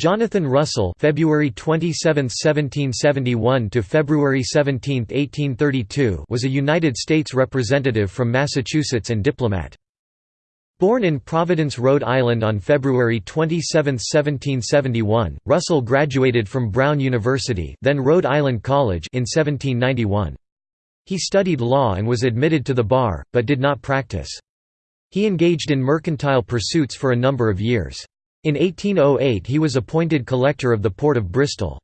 Jonathan Russell February 27, 1771 to February 17, 1832 was a United States representative from Massachusetts and diplomat. Born in Providence, Rhode Island on February 27, 1771, Russell graduated from Brown University then Rhode Island College in 1791. He studied law and was admitted to the bar, but did not practice. He engaged in mercantile pursuits for a number of years. In 1808 he was appointed collector of the port of Bristol.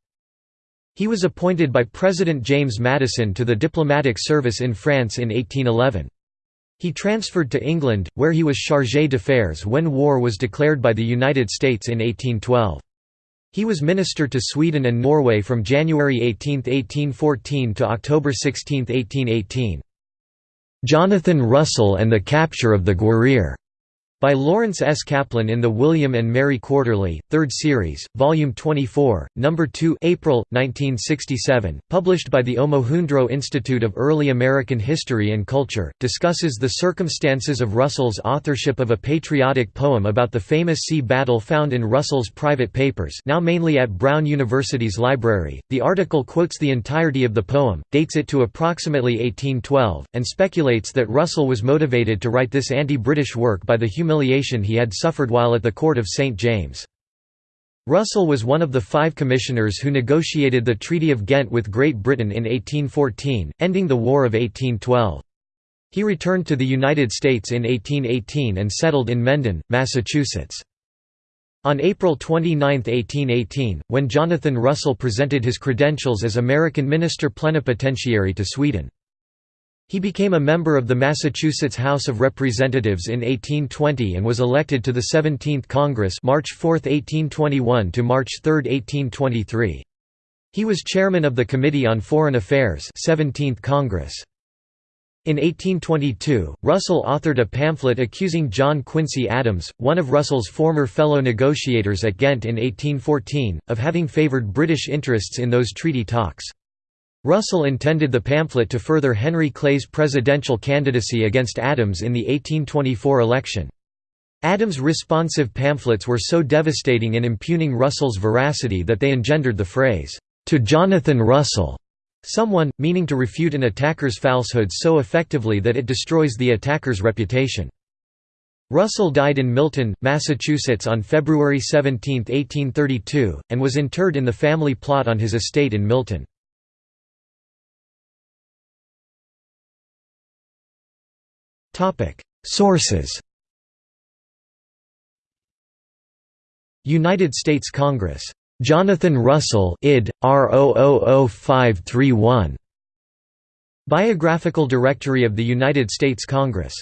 He was appointed by President James Madison to the diplomatic service in France in 1811. He transferred to England, where he was chargé d'affaires when war was declared by the United States in 1812. He was minister to Sweden and Norway from January 18, 1814 to October 16, 1818. Jonathan Russell and the capture of the Guerriere by Lawrence S. Kaplan in the William and Mary Quarterly, 3rd Series, Volume 24, No. 2 April, 1967, published by the Omohundro Institute of Early American History and Culture, discusses the circumstances of Russell's authorship of a patriotic poem about the famous sea battle found in Russell's private papers now mainly at Brown University's library. The article quotes the entirety of the poem, dates it to approximately 1812, and speculates that Russell was motivated to write this anti-British work by the humiliation he had suffered while at the court of St. James. Russell was one of the five commissioners who negotiated the Treaty of Ghent with Great Britain in 1814, ending the War of 1812. He returned to the United States in 1818 and settled in Mendon, Massachusetts. On April 29, 1818, when Jonathan Russell presented his credentials as American Minister Plenipotentiary to Sweden. He became a member of the Massachusetts House of Representatives in 1820 and was elected to the 17th Congress March 4, 1821 to March 3, 1823. He was chairman of the Committee on Foreign Affairs 17th Congress. In 1822, Russell authored a pamphlet accusing John Quincy Adams, one of Russell's former fellow negotiators at Ghent in 1814, of having favoured British interests in those treaty talks. Russell intended the pamphlet to further Henry Clay's presidential candidacy against Adams in the 1824 election. Adams' responsive pamphlets were so devastating in impugning Russell's veracity that they engendered the phrase, "'To Jonathan Russell' someone, meaning to refute an attacker's falsehood so effectively that it destroys the attacker's reputation. Russell died in Milton, Massachusetts on February 17, 1832, and was interred in the family plot on his estate in Milton. Sources United States Congress. Jonathan Russell id. R 000531. Biographical Directory of the United States Congress